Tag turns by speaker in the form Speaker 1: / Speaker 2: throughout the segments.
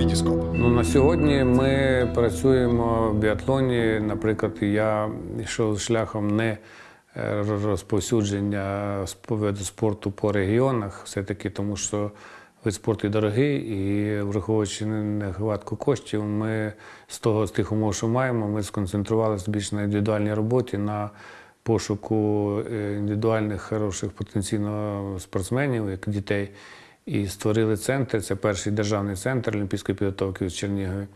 Speaker 1: Вітіскоп.
Speaker 2: Ну, на сьогодні ми працюємо в біатлоні. Наприклад, я йшов шляхом не е, розповсюдження виду спорту по регіонах, все-таки тому що вид спорту дорогий, і враховуючи нехватку коштів, ми з того з тих умов, що маємо, ми сконцентрувалися більш на індивідуальній роботі, на пошуку е, індивідуальних хороших потенційно спортсменів, як дітей. І створили центр. Це перший державний центр олімпійської підготовки в Чернігові,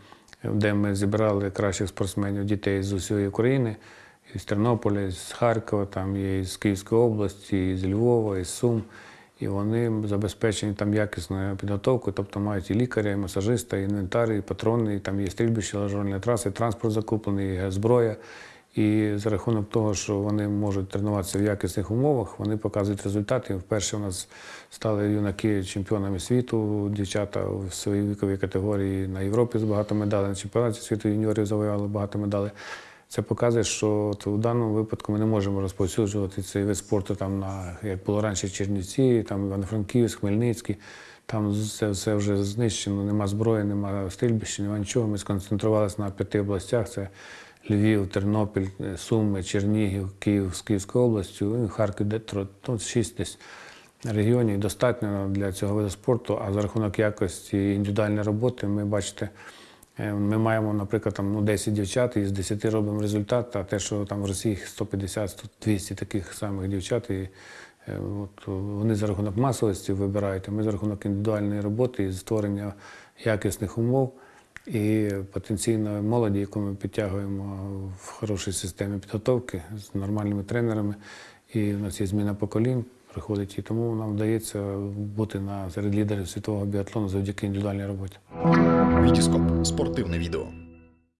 Speaker 2: де ми зібрали кращих спортсменів дітей з усієї України, і з Тернополя, з Харкова, там є з Київської області, і з Львова, і з Сум. І вони забезпечені там якісною підготовкою, тобто мають і лікаря, і масажиста, і інвентар, і патрони, і там є стрільбище, лажувальні траси, транспорт закуплений, і зброя. І за рахунок того, що вони можуть тренуватися в якісних умовах, вони показують результати. Вперше у нас стали юнаки чемпіонами світу, дівчата в своїй віковій категорії на Європі з багато медалей, на чемпіонаті світу юніорів завоювали багато медалей. Це показує, що у даному випадку ми не можемо розповсюджувати цей вид спорту там на як було раніше Чернівці, там Івано-Франківськ, Хмельницький. Там це все вже знищено, нема зброї, нема стрільбища, нема нічого. Ми сконцентрувалися на п'яти областях: це Львів, Тернопіль, Суми, Чернігів, Київ з Київською областю, ну, Харків, де тро- тут шість десь регіонів достатньо для цього виду спорту. А за рахунок якості індивідуальної роботи, ми бачите, е, ми маємо, наприклад, там, ну, 10 дівчат і з 10 робимо результат, а те, що там в Росії 150 200 таких самих дівчат. І, е, От вони за рахунок масовості вибирають, а ми за рахунок індивідуальної роботи і створення якісних умов і потенційної молоді, яку ми підтягуємо в хорошій системі підготовки з нормальними тренерами. І в нас є зміна поколінь, приходить, і тому нам вдається бути на серед лідерів світового біатлону завдяки індивідуальній роботі.
Speaker 1: Вітіскоп. Спортивне відео.